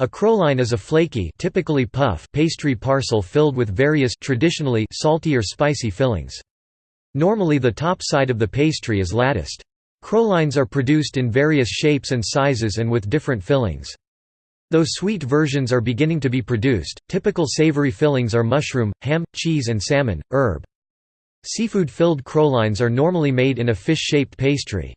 A crowline is a flaky typically puff pastry parcel filled with various traditionally salty or spicy fillings. Normally the top side of the pastry is latticed. Crowlines are produced in various shapes and sizes and with different fillings. Though sweet versions are beginning to be produced, typical savory fillings are mushroom, ham, cheese and salmon, herb. Seafood-filled crowlines are normally made in a fish-shaped pastry.